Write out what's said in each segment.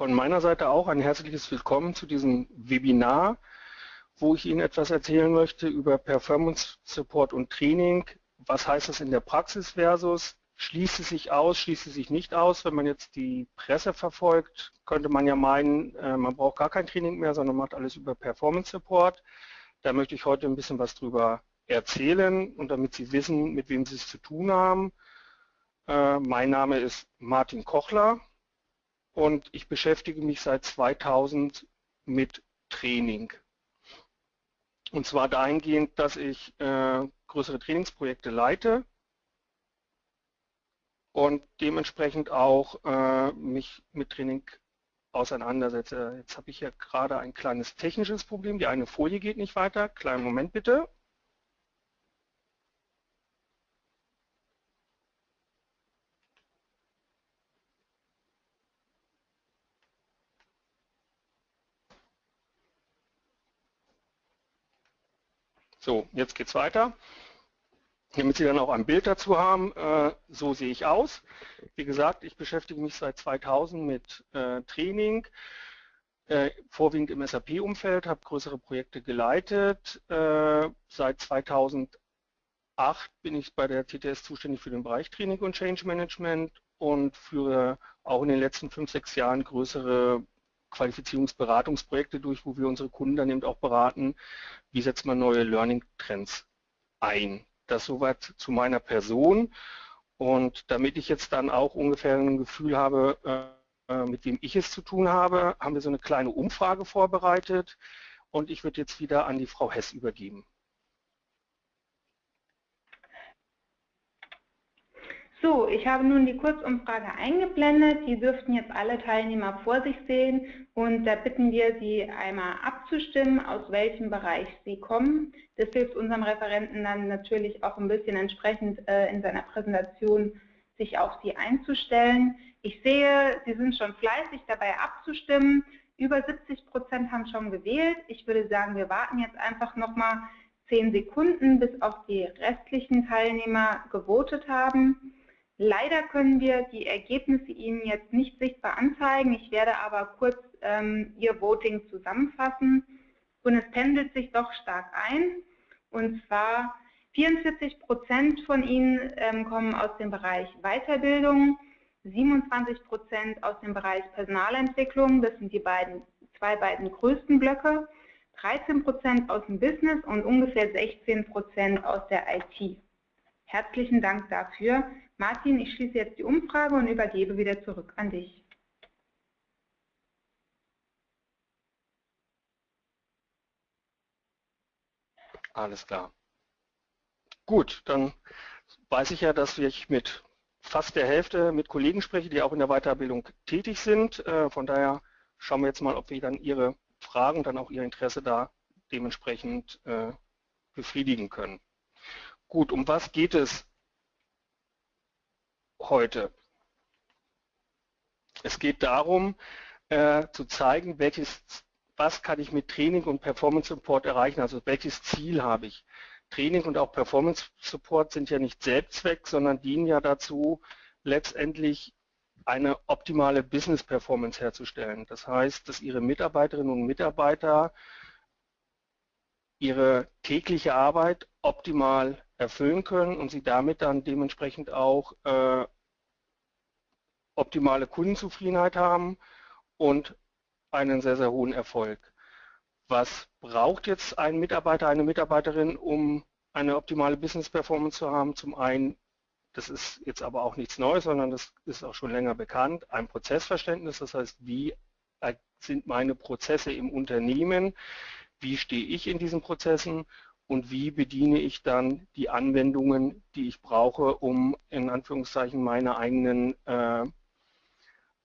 von meiner Seite auch ein herzliches Willkommen zu diesem Webinar, wo ich Ihnen etwas erzählen möchte über Performance Support und Training. Was heißt das in der Praxis versus schließt es sich aus, schließt es sich nicht aus. Wenn man jetzt die Presse verfolgt, könnte man ja meinen, äh, man braucht gar kein Training mehr, sondern macht alles über Performance Support. Da möchte ich heute ein bisschen was drüber erzählen und damit Sie wissen, mit wem Sie es zu tun haben. Äh, mein Name ist Martin Kochler und ich beschäftige mich seit 2000 mit Training. Und zwar dahingehend, dass ich äh, größere Trainingsprojekte leite und dementsprechend auch äh, mich mit Training auseinandersetze. Jetzt habe ich hier gerade ein kleines technisches Problem. Die eine Folie geht nicht weiter. Kleinen Moment bitte. So, jetzt geht es weiter. Damit Sie dann auch ein Bild dazu haben, äh, so sehe ich aus. Wie gesagt, ich beschäftige mich seit 2000 mit äh, Training, äh, vorwiegend im SAP-Umfeld, habe größere Projekte geleitet. Seit 2008 bin ich bei der TTS zuständig für den Bereich Training und Change Management und führe auch in den letzten fünf, sechs Jahren größere Qualifizierungsberatungsprojekte durch, wo wir unsere Kunden dann eben auch beraten, wie setzt man neue Learning Trends ein. Das soweit zu meiner Person. Und damit ich jetzt dann auch ungefähr ein Gefühl habe, äh, mit wem ich es zu tun habe, haben wir so eine kleine Umfrage vorbereitet. Und ich würde jetzt wieder an die Frau Hess übergeben. So, ich habe nun die Kurzumfrage eingeblendet. Die dürften jetzt alle Teilnehmer vor sich sehen und da bitten wir Sie einmal abzustimmen, aus welchem Bereich Sie kommen. Das hilft unserem Referenten dann natürlich auch ein bisschen entsprechend äh, in seiner Präsentation sich auf Sie einzustellen. Ich sehe, Sie sind schon fleißig dabei abzustimmen. Über 70 Prozent haben schon gewählt. Ich würde sagen, wir warten jetzt einfach nochmal zehn Sekunden, bis auch die restlichen Teilnehmer gewotet haben. Leider können wir die Ergebnisse Ihnen jetzt nicht sichtbar anzeigen. Ich werde aber kurz ähm, Ihr Voting zusammenfassen. Und es pendelt sich doch stark ein. Und zwar 44 Prozent von Ihnen ähm, kommen aus dem Bereich Weiterbildung, 27 Prozent aus dem Bereich Personalentwicklung, das sind die beiden, zwei beiden größten Blöcke, 13 Prozent aus dem Business und ungefähr 16 Prozent aus der IT. Herzlichen Dank dafür. Martin, ich schließe jetzt die Umfrage und übergebe wieder zurück an dich. Alles klar. Gut, dann weiß ich ja, dass ich mit fast der Hälfte mit Kollegen spreche, die auch in der Weiterbildung tätig sind. Äh, von daher schauen wir jetzt mal, ob wir dann Ihre Fragen dann auch Ihr Interesse da dementsprechend äh, befriedigen können. Gut, um was geht es heute? Es geht darum, äh, zu zeigen, welches, was kann ich mit Training und Performance Support erreichen, also welches Ziel habe ich. Training und auch Performance Support sind ja nicht Selbstzweck, sondern dienen ja dazu, letztendlich eine optimale Business Performance herzustellen. Das heißt, dass Ihre Mitarbeiterinnen und Mitarbeiter ihre tägliche Arbeit optimal erfüllen können und sie damit dann dementsprechend auch äh, optimale Kundenzufriedenheit haben und einen sehr, sehr hohen Erfolg. Was braucht jetzt ein Mitarbeiter, eine Mitarbeiterin, um eine optimale Business Performance zu haben? Zum einen, das ist jetzt aber auch nichts Neues, sondern das ist auch schon länger bekannt, ein Prozessverständnis, das heißt, wie sind meine Prozesse im Unternehmen, wie stehe ich in diesen Prozessen und wie bediene ich dann die Anwendungen, die ich brauche, um in Anführungszeichen meine eigenen äh,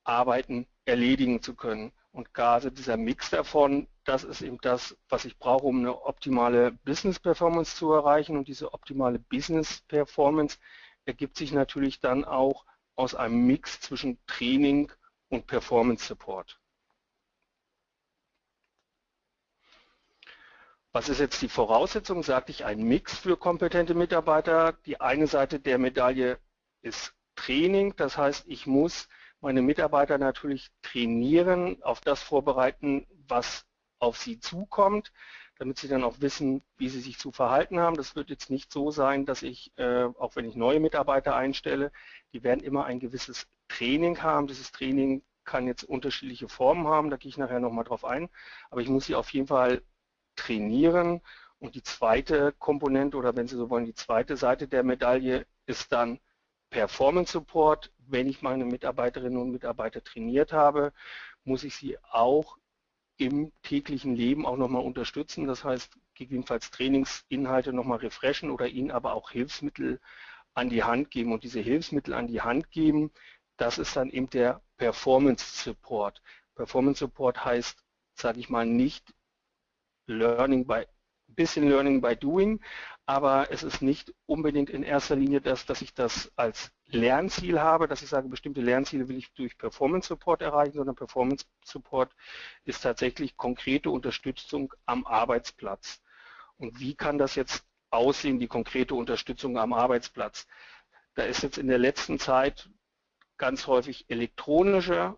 Arbeiten erledigen zu können. Und gerade dieser Mix davon, das ist eben das, was ich brauche, um eine optimale Business Performance zu erreichen. Und diese optimale Business Performance ergibt sich natürlich dann auch aus einem Mix zwischen Training und Performance Support. Was ist jetzt die Voraussetzung? Sagte ich, ein Mix für kompetente Mitarbeiter. Die eine Seite der Medaille ist Training. Das heißt, ich muss meine Mitarbeiter natürlich trainieren, auf das vorbereiten, was auf sie zukommt, damit sie dann auch wissen, wie sie sich zu verhalten haben. Das wird jetzt nicht so sein, dass ich, äh, auch wenn ich neue Mitarbeiter einstelle, die werden immer ein gewisses Training haben. Dieses Training kann jetzt unterschiedliche Formen haben, da gehe ich nachher nochmal drauf ein, aber ich muss sie auf jeden Fall trainieren und die zweite Komponente oder wenn Sie so wollen, die zweite Seite der Medaille ist dann Performance Support. Wenn ich meine Mitarbeiterinnen und Mitarbeiter trainiert habe, muss ich sie auch im täglichen Leben auch nochmal unterstützen. Das heißt, gegebenenfalls Trainingsinhalte nochmal refreshen oder ihnen aber auch Hilfsmittel an die Hand geben. Und diese Hilfsmittel an die Hand geben, das ist dann eben der Performance Support. Performance Support heißt, sage ich mal, nicht Learning by bisschen Learning by Doing, aber es ist nicht unbedingt in erster Linie das, dass ich das als Lernziel habe, dass ich sage, bestimmte Lernziele will ich durch Performance Support erreichen, sondern Performance Support ist tatsächlich konkrete Unterstützung am Arbeitsplatz. Und wie kann das jetzt aussehen, die konkrete Unterstützung am Arbeitsplatz? Da ist jetzt in der letzten Zeit ganz häufig elektronische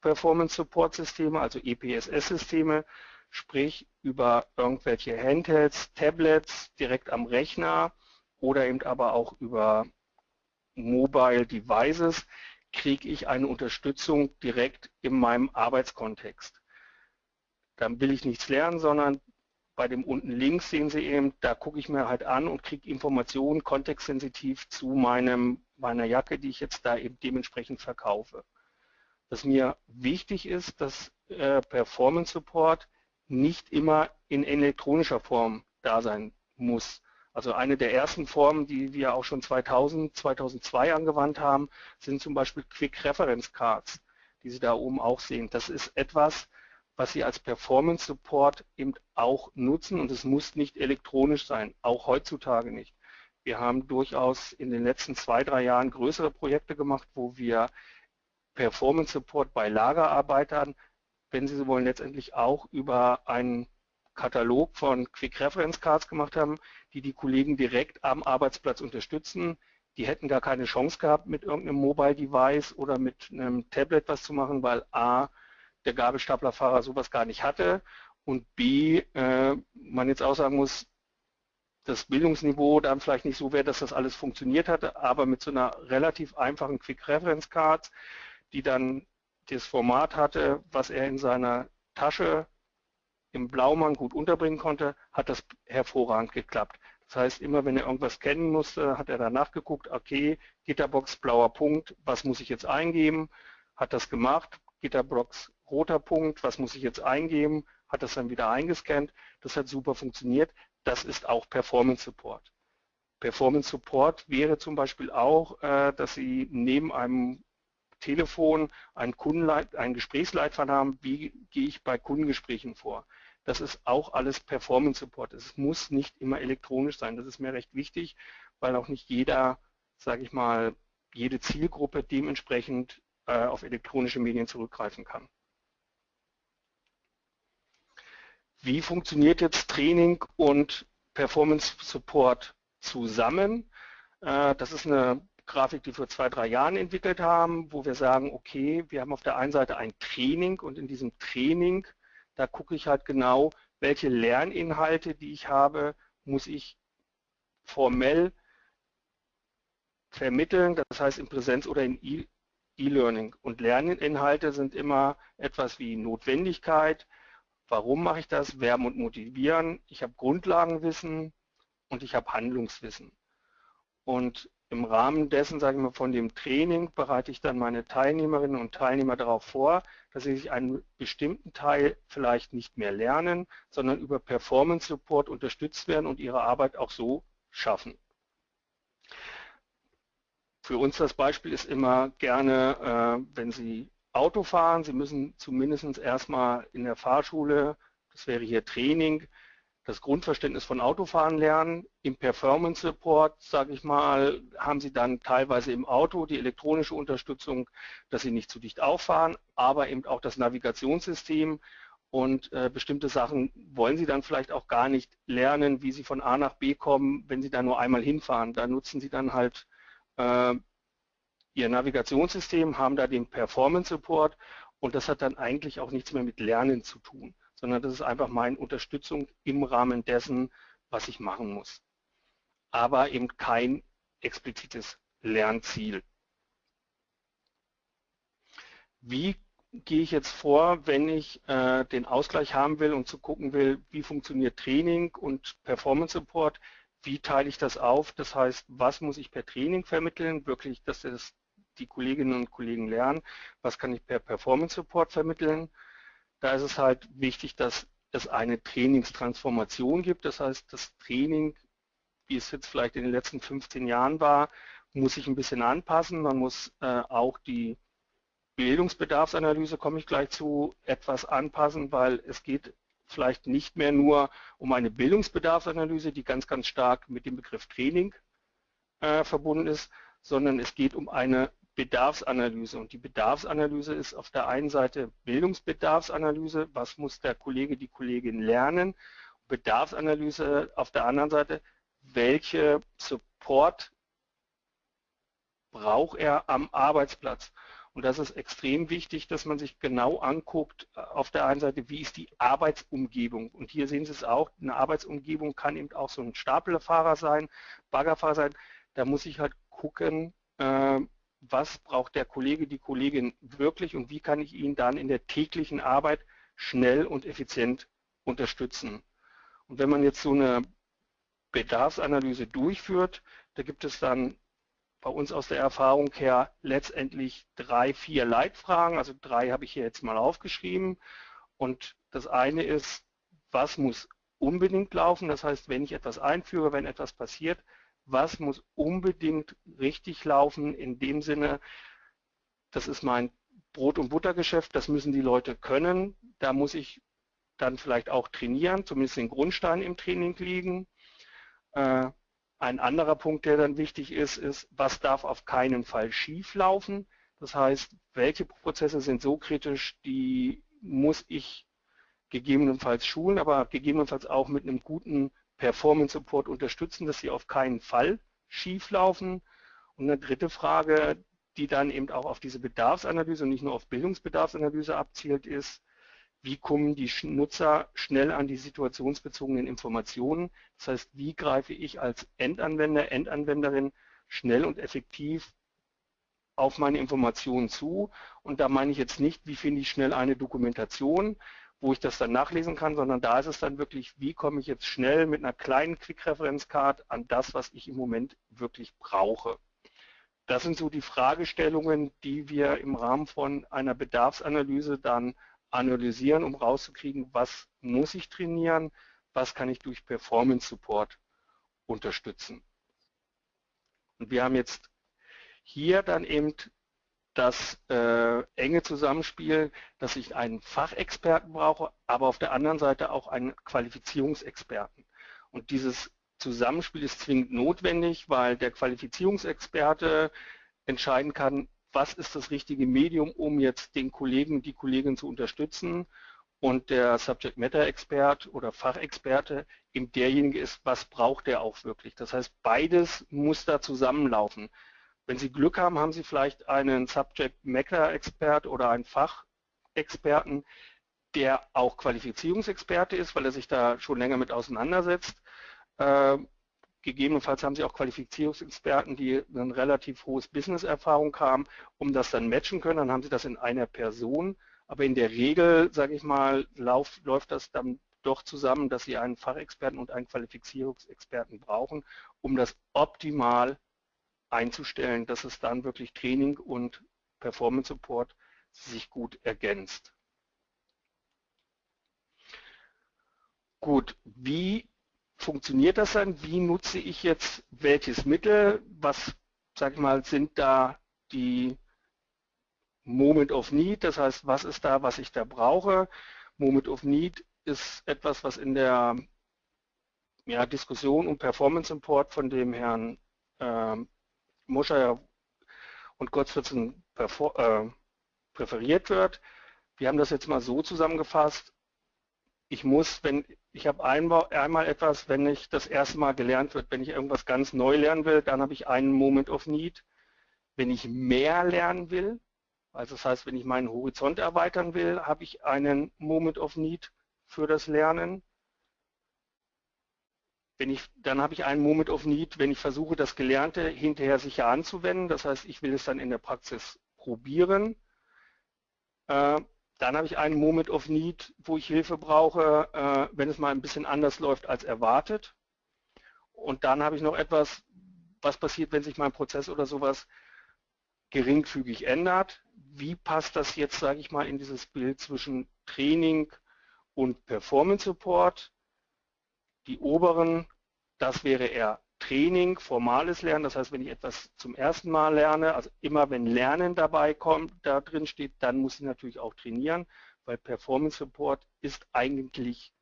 Performance Support Systeme, also EPSS-Systeme, sprich über irgendwelche Handhelds, Tablets direkt am Rechner oder eben aber auch über Mobile Devices kriege ich eine Unterstützung direkt in meinem Arbeitskontext. Dann will ich nichts lernen, sondern bei dem unten links sehen Sie eben, da gucke ich mir halt an und kriege Informationen kontextsensitiv zu meinem, meiner Jacke, die ich jetzt da eben dementsprechend verkaufe. Was mir wichtig ist, dass äh, Performance Support nicht immer in elektronischer Form da sein muss. Also eine der ersten Formen, die wir auch schon 2000, 2002 angewandt haben, sind zum Beispiel Quick Reference Cards, die Sie da oben auch sehen. Das ist etwas, was Sie als Performance Support eben auch nutzen und es muss nicht elektronisch sein, auch heutzutage nicht. Wir haben durchaus in den letzten zwei, drei Jahren größere Projekte gemacht, wo wir Performance Support bei Lagerarbeitern wenn Sie so wollen, letztendlich auch über einen Katalog von Quick Reference Cards gemacht haben, die die Kollegen direkt am Arbeitsplatz unterstützen. Die hätten gar keine Chance gehabt, mit irgendeinem Mobile Device oder mit einem Tablet was zu machen, weil A, der Gabelstaplerfahrer sowas gar nicht hatte und B, äh, man jetzt auch sagen muss, das Bildungsniveau dann vielleicht nicht so wäre, dass das alles funktioniert hatte, aber mit so einer relativ einfachen Quick Reference Card, die dann das Format hatte, was er in seiner Tasche im Blaumann gut unterbringen konnte, hat das hervorragend geklappt. Das heißt, immer wenn er irgendwas kennen musste, hat er danach geguckt, okay, Gitterbox blauer Punkt, was muss ich jetzt eingeben? Hat das gemacht, Gitterbox roter Punkt, was muss ich jetzt eingeben? Hat das dann wieder eingescannt. Das hat super funktioniert. Das ist auch Performance Support. Performance Support wäre zum Beispiel auch, äh, dass Sie neben einem Telefon einen, Kundenleit einen Gesprächsleitfaden haben, wie gehe ich bei Kundengesprächen vor. Das ist auch alles Performance Support. Es muss nicht immer elektronisch sein. Das ist mir recht wichtig, weil auch nicht jeder, sage ich mal, jede Zielgruppe dementsprechend äh, auf elektronische Medien zurückgreifen kann. Wie funktioniert jetzt Training und Performance Support zusammen? Äh, das ist eine Grafik, die wir vor zwei, drei Jahren entwickelt haben, wo wir sagen, okay, wir haben auf der einen Seite ein Training und in diesem Training, da gucke ich halt genau, welche Lerninhalte, die ich habe, muss ich formell vermitteln, das heißt in Präsenz oder in E-Learning. Und Lerninhalte sind immer etwas wie Notwendigkeit, warum mache ich das, werben und motivieren, ich habe Grundlagenwissen und ich habe Handlungswissen. Und im Rahmen dessen, sage ich mal, von dem Training bereite ich dann meine Teilnehmerinnen und Teilnehmer darauf vor, dass sie sich einen bestimmten Teil vielleicht nicht mehr lernen, sondern über Performance Support unterstützt werden und ihre Arbeit auch so schaffen. Für uns das Beispiel ist immer gerne, äh, wenn Sie Auto fahren, Sie müssen zumindest erstmal in der Fahrschule, das wäre hier Training, das Grundverständnis von Autofahren lernen. Im Performance Support, sage ich mal, haben Sie dann teilweise im Auto die elektronische Unterstützung, dass Sie nicht zu dicht auffahren, aber eben auch das Navigationssystem und äh, bestimmte Sachen wollen Sie dann vielleicht auch gar nicht lernen, wie Sie von A nach B kommen, wenn Sie da nur einmal hinfahren. Da nutzen Sie dann halt äh, ihr Navigationssystem, haben da den Performance Support und das hat dann eigentlich auch nichts mehr mit Lernen zu tun, sondern das ist einfach meine Unterstützung im Rahmen dessen, was ich machen muss. Aber eben kein explizites Lernziel. Wie gehe ich jetzt vor, wenn ich äh, den Ausgleich haben will und zu gucken will, wie funktioniert Training und Performance Support, wie teile ich das auf? Das heißt, was muss ich per Training vermitteln, wirklich, dass das die Kolleginnen und Kollegen lernen, was kann ich per Performance Support vermitteln. Da ist es halt wichtig, dass es eine Trainingstransformation gibt, das heißt, das Training, wie es jetzt vielleicht in den letzten 15 Jahren war, muss sich ein bisschen anpassen, man muss äh, auch die Bildungsbedarfsanalyse komme ich gleich zu, etwas anpassen, weil es geht vielleicht nicht mehr nur um eine Bildungsbedarfsanalyse, die ganz, ganz stark mit dem Begriff Training äh, verbunden ist, sondern es geht um eine Bedarfsanalyse. Und die Bedarfsanalyse ist auf der einen Seite Bildungsbedarfsanalyse, was muss der Kollege, die Kollegin lernen, Bedarfsanalyse auf der anderen Seite, welche Support braucht er am Arbeitsplatz. Und das ist extrem wichtig, dass man sich genau anguckt, äh, auf der einen Seite, wie ist die Arbeitsumgebung. Und hier sehen Sie es auch, eine Arbeitsumgebung kann eben auch so ein Stapelfahrer sein, Baggerfahrer sein. Da muss ich halt gucken, äh, was braucht der Kollege, die Kollegin wirklich und wie kann ich ihn dann in der täglichen Arbeit schnell und effizient unterstützen. Und wenn man jetzt so eine Bedarfsanalyse durchführt, da gibt es dann bei uns aus der Erfahrung her letztendlich drei, vier Leitfragen. Also drei habe ich hier jetzt mal aufgeschrieben. Und das eine ist, was muss unbedingt laufen? Das heißt, wenn ich etwas einführe, wenn etwas passiert, was muss unbedingt richtig laufen in dem Sinne, das ist mein Brot- und Buttergeschäft, das müssen die Leute können. Da muss ich dann vielleicht auch trainieren, zumindest den Grundstein im Training liegen. Äh, ein anderer Punkt, der dann wichtig ist, ist, was darf auf keinen Fall schief laufen. Das heißt, welche Prozesse sind so kritisch, die muss ich gegebenenfalls schulen, aber gegebenenfalls auch mit einem guten Performance Support unterstützen, dass sie auf keinen Fall schief laufen. Und eine dritte Frage, die dann eben auch auf diese Bedarfsanalyse und nicht nur auf Bildungsbedarfsanalyse abzielt, ist, wie kommen die Nutzer schnell an die situationsbezogenen Informationen. Das heißt, wie greife ich als Endanwender, Endanwenderin schnell und effektiv auf meine Informationen zu. Und da meine ich jetzt nicht, wie finde ich schnell eine Dokumentation, wo ich das dann nachlesen kann, sondern da ist es dann wirklich, wie komme ich jetzt schnell mit einer kleinen Quick-Reference-Card an das, was ich im Moment wirklich brauche. Das sind so die Fragestellungen, die wir im Rahmen von einer Bedarfsanalyse dann analysieren, um rauszukriegen, was muss ich trainieren, was kann ich durch Performance Support unterstützen. Und wir haben jetzt hier dann eben das äh, enge Zusammenspiel, dass ich einen Fachexperten brauche, aber auf der anderen Seite auch einen Qualifizierungsexperten. Und dieses Zusammenspiel ist zwingend notwendig, weil der Qualifizierungsexperte entscheiden kann, was ist das richtige Medium, um jetzt den Kollegen, die Kollegin zu unterstützen und der Subject Matter Expert oder Fachexperte eben derjenige ist, was braucht er auch wirklich. Das heißt, beides muss da zusammenlaufen. Wenn Sie Glück haben, haben Sie vielleicht einen Subject Matter Expert oder einen Fachexperten, der auch Qualifizierungsexperte ist, weil er sich da schon länger mit auseinandersetzt. Ähm, Gegebenenfalls haben Sie auch Qualifizierungsexperten, die ein relativ hohes Business-Erfahrung haben, um das dann matchen können. Dann haben Sie das in einer Person. Aber in der Regel, sage ich mal, läuft das dann doch zusammen, dass Sie einen Fachexperten und einen Qualifizierungsexperten brauchen, um das optimal einzustellen, dass es dann wirklich Training und Performance Support sich gut ergänzt. Gut, wie funktioniert das dann? Wie nutze ich jetzt welches Mittel? Was, sag ich mal, sind da die Moment of Need? Das heißt, was ist da, was ich da brauche? Moment of Need ist etwas, was in der ja, Diskussion um Performance Import von dem Herrn äh, Moscher und Gottswitzen äh, präferiert wird. Wir haben das jetzt mal so zusammengefasst. Ich muss, wenn ich habe einmal, einmal etwas, wenn ich das erste Mal gelernt wird, wenn ich irgendwas ganz neu lernen will, dann habe ich einen Moment of Need. Wenn ich mehr lernen will, also das heißt, wenn ich meinen Horizont erweitern will, habe ich einen Moment of Need für das Lernen. Wenn ich, dann habe ich einen Moment of Need, wenn ich versuche, das Gelernte hinterher sicher anzuwenden. Das heißt, ich will es dann in der Praxis probieren. Äh, dann habe ich einen Moment of Need, wo ich Hilfe brauche, äh, wenn es mal ein bisschen anders läuft als erwartet. Und dann habe ich noch etwas, was passiert, wenn sich mein Prozess oder sowas geringfügig ändert. Wie passt das jetzt, sage ich mal, in dieses Bild zwischen Training und Performance Support? Die oberen, das wäre eher Training, formales Lernen, das heißt, wenn ich etwas zum ersten Mal lerne, also immer wenn Lernen dabei kommt, da drin steht, dann muss ich natürlich auch trainieren, weil Performance Support ist eigentlich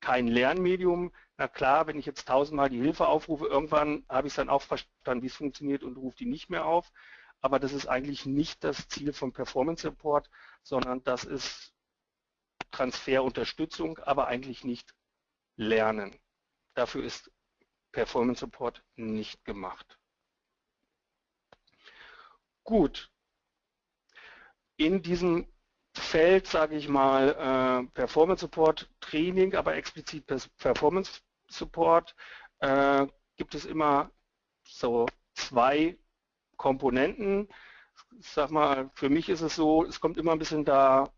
kein Lernmedium. Na klar, wenn ich jetzt tausendmal die Hilfe aufrufe, irgendwann habe ich es dann auch verstanden, wie es funktioniert und rufe die nicht mehr auf. Aber das ist eigentlich nicht das Ziel von Performance Support, sondern das ist Transferunterstützung, aber eigentlich nicht Lernen. Dafür ist Performance Support nicht gemacht. Gut. In diesem Feld, sage ich mal, äh, Performance Support Training, aber explizit Performance Support, äh, gibt es immer so zwei Komponenten. Ich sag mal, für mich ist es so, es kommt immer ein bisschen da,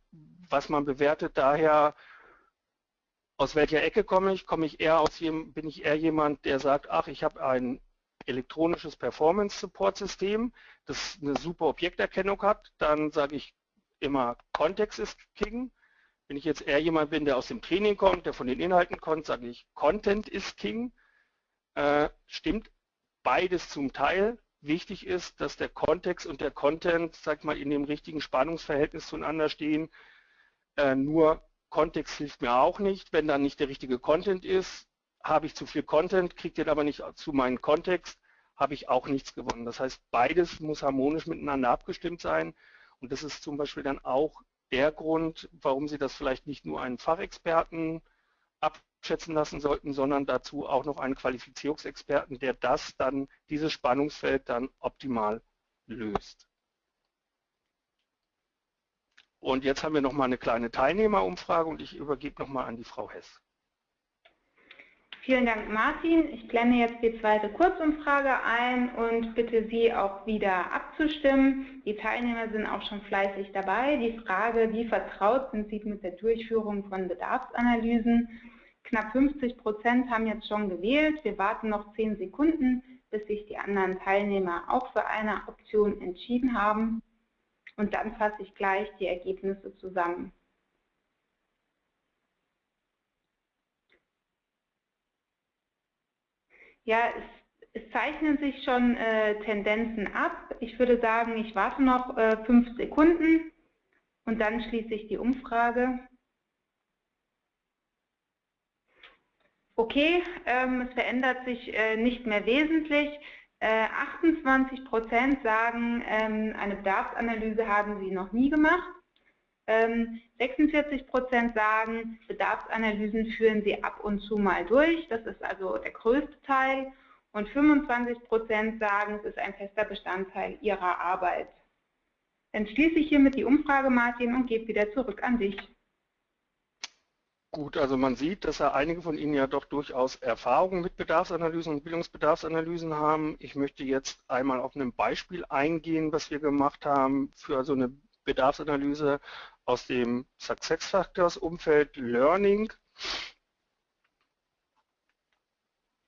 was man bewertet, daher aus welcher Ecke komme ich? Komme ich eher aus bin ich eher jemand, der sagt, ach, ich habe ein elektronisches Performance Support System, das eine super Objekterkennung hat, dann sage ich immer, Kontext ist King. Wenn ich jetzt eher jemand bin, der aus dem Training kommt, der von den Inhalten kommt, sage ich, Content ist King. Äh, stimmt beides zum Teil. Wichtig ist, dass der Kontext und der Content, sag mal, in dem richtigen Spannungsverhältnis zueinander stehen. Äh, nur Kontext hilft mir auch nicht. Wenn dann nicht der richtige Content ist, habe ich zu viel Content, kriegt den aber nicht zu meinem Kontext, habe ich auch nichts gewonnen. Das heißt, beides muss harmonisch miteinander abgestimmt sein. Und das ist zum Beispiel dann auch der Grund, warum Sie das vielleicht nicht nur einen Fachexperten abschätzen lassen sollten, sondern dazu auch noch einen Qualifizierungsexperten, der das dann, dieses Spannungsfeld dann optimal löst. Und jetzt haben wir noch mal eine kleine Teilnehmerumfrage und ich übergebe noch mal an die Frau Hess. Vielen Dank, Martin. Ich blende jetzt die zweite Kurzumfrage ein und bitte Sie auch wieder abzustimmen. Die Teilnehmer sind auch schon fleißig dabei. Die Frage, wie vertraut sind Sie mit der Durchführung von Bedarfsanalysen? Knapp 50 Prozent haben jetzt schon gewählt. Wir warten noch zehn Sekunden, bis sich die anderen Teilnehmer auch für eine Option entschieden haben und dann fasse ich gleich die Ergebnisse zusammen. Ja, es, es zeichnen sich schon äh, Tendenzen ab. Ich würde sagen, ich warte noch äh, fünf Sekunden und dann schließe ich die Umfrage. Okay, ähm, es verändert sich äh, nicht mehr wesentlich. 28 äh, Prozent sagen, ähm, eine Bedarfsanalyse haben sie noch nie gemacht. 46 ähm, Prozent sagen, Bedarfsanalysen führen sie ab und zu mal durch. Das ist also der größte Teil. Und 25 Prozent sagen, es ist ein fester Bestandteil ihrer Arbeit. Dann schließe ich hiermit die Umfrage, Martin, und gebe wieder zurück an dich. Gut, also man sieht, dass ja einige von Ihnen ja doch durchaus Erfahrungen mit Bedarfsanalysen und Bildungsbedarfsanalysen haben. Ich möchte jetzt einmal auf ein Beispiel eingehen, was wir gemacht haben für so eine Bedarfsanalyse aus dem Success Factors Umfeld Learning.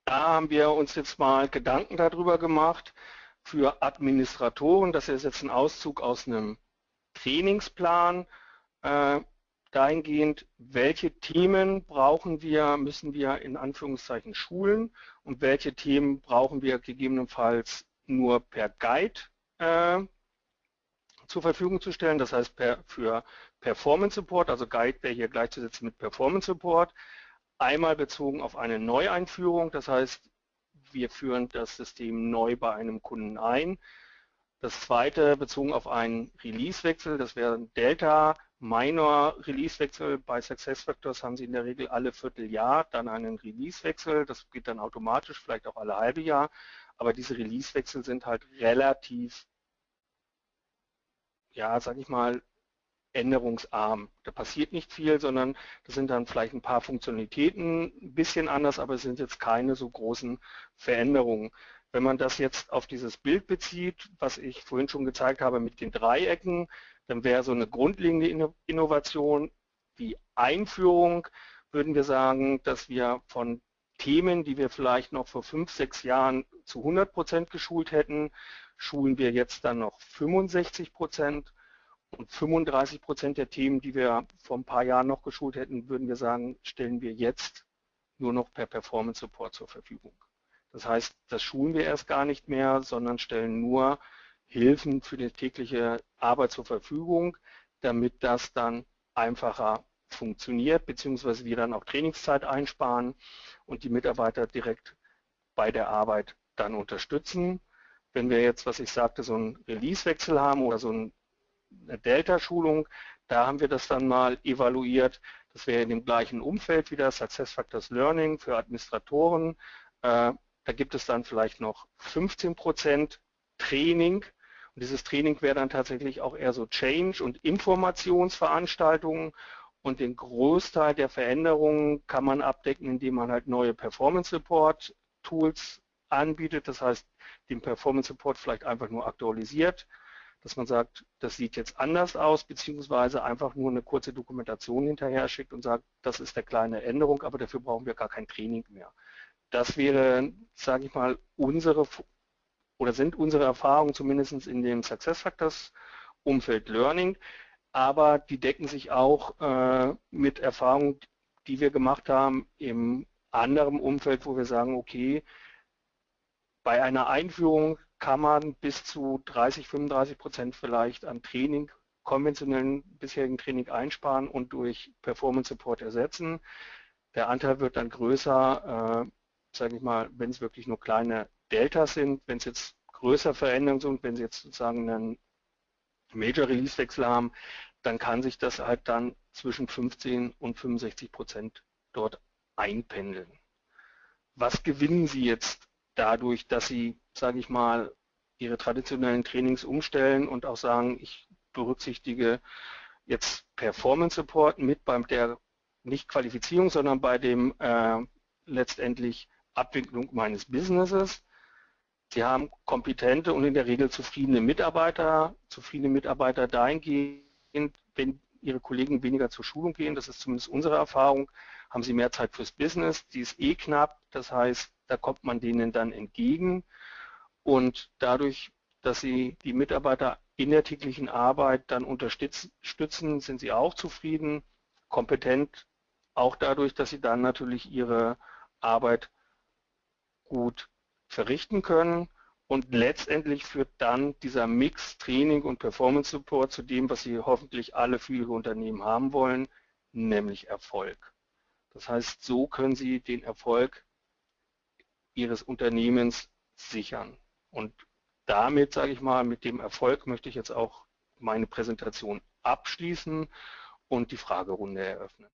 Da haben wir uns jetzt mal Gedanken darüber gemacht für Administratoren. Das ist jetzt ein Auszug aus einem Trainingsplan. Dahingehend, welche Themen brauchen wir, müssen wir in Anführungszeichen schulen und welche Themen brauchen wir gegebenenfalls nur per Guide äh, zur Verfügung zu stellen, das heißt per, für Performance Support, also Guide wäre hier gleichzusetzen mit Performance Support, einmal bezogen auf eine Neueinführung, das heißt, wir führen das System neu bei einem Kunden ein. Das zweite bezogen auf einen Releasewechsel, das wäre Delta Minor Releasewechsel bei SuccessFactors haben Sie in der Regel alle Vierteljahr dann einen Releasewechsel. Das geht dann automatisch, vielleicht auch alle halbe Jahr. Aber diese Releasewechsel sind halt relativ ja, sag ich mal, änderungsarm. Da passiert nicht viel, sondern das sind dann vielleicht ein paar Funktionalitäten ein bisschen anders, aber es sind jetzt keine so großen Veränderungen. Wenn man das jetzt auf dieses Bild bezieht, was ich vorhin schon gezeigt habe mit den Dreiecken, dann wäre so eine grundlegende Innovation die Einführung, würden wir sagen, dass wir von Themen, die wir vielleicht noch vor fünf, sechs Jahren zu 100 Prozent geschult hätten, schulen wir jetzt dann noch 65 Prozent und 35 Prozent der Themen, die wir vor ein paar Jahren noch geschult hätten, würden wir sagen, stellen wir jetzt nur noch per Performance Support zur Verfügung. Das heißt, das schulen wir erst gar nicht mehr, sondern stellen nur Hilfen für die tägliche Arbeit zur Verfügung, damit das dann einfacher funktioniert, beziehungsweise wir dann auch Trainingszeit einsparen und die Mitarbeiter direkt bei der Arbeit dann unterstützen. Wenn wir jetzt, was ich sagte, so einen Release-Wechsel haben oder so ein eine Delta-Schulung. Da haben wir das dann mal evaluiert. Das wäre in dem gleichen Umfeld wieder Success Factors Learning für Administratoren. Äh, da gibt es dann vielleicht noch 15 Prozent Training. Und dieses Training wäre dann tatsächlich auch eher so Change- und Informationsveranstaltungen. Und den Großteil der Veränderungen kann man abdecken, indem man halt neue Performance Support Tools anbietet. Das heißt, den Performance Support vielleicht einfach nur aktualisiert dass man sagt, das sieht jetzt anders aus, beziehungsweise einfach nur eine kurze Dokumentation hinterher schickt und sagt, das ist eine kleine Änderung, aber dafür brauchen wir gar kein Training mehr. Das wäre, sage ich mal, unsere oder sind unsere Erfahrungen zumindest in dem Success Factors Umfeld Learning, aber die decken sich auch äh, mit Erfahrungen, die wir gemacht haben im anderen Umfeld, wo wir sagen, okay, bei einer Einführung kann man bis zu 30, 35 Prozent vielleicht an Training, konventionellen bisherigen Training einsparen und durch Performance Support ersetzen. Der Anteil wird dann größer, äh, sage ich mal, wenn es wirklich nur kleine Deltas sind, wenn es jetzt größere Veränderungen sind, wenn Sie jetzt sozusagen einen Major Release Wechsel haben, dann kann sich das halt dann zwischen 15 und 65 Prozent dort einpendeln. Was gewinnen Sie jetzt dadurch, dass Sie sage ich mal, ihre traditionellen Trainings umstellen und auch sagen, ich berücksichtige jetzt Performance Support mit bei der nicht Qualifizierung, sondern bei dem äh, letztendlich Abwicklung meines Businesses. Sie haben kompetente und in der Regel zufriedene Mitarbeiter, zufriedene Mitarbeiter dahingehend, wenn Ihre Kollegen weniger zur Schulung gehen, das ist zumindest unsere Erfahrung, haben Sie mehr Zeit fürs Business, die ist eh knapp, das heißt, da kommt man denen dann entgegen. Und dadurch, dass Sie die Mitarbeiter in der täglichen Arbeit dann unterstützen, sind Sie auch zufrieden, kompetent, auch dadurch, dass Sie dann natürlich Ihre Arbeit gut verrichten können. Und letztendlich führt dann dieser Mix Training und Performance Support zu dem, was Sie hoffentlich alle für Ihre Unternehmen haben wollen, nämlich Erfolg. Das heißt, so können Sie den Erfolg Ihres Unternehmens sichern. Und damit, sage ich mal, mit dem Erfolg möchte ich jetzt auch meine Präsentation abschließen und die Fragerunde eröffnen.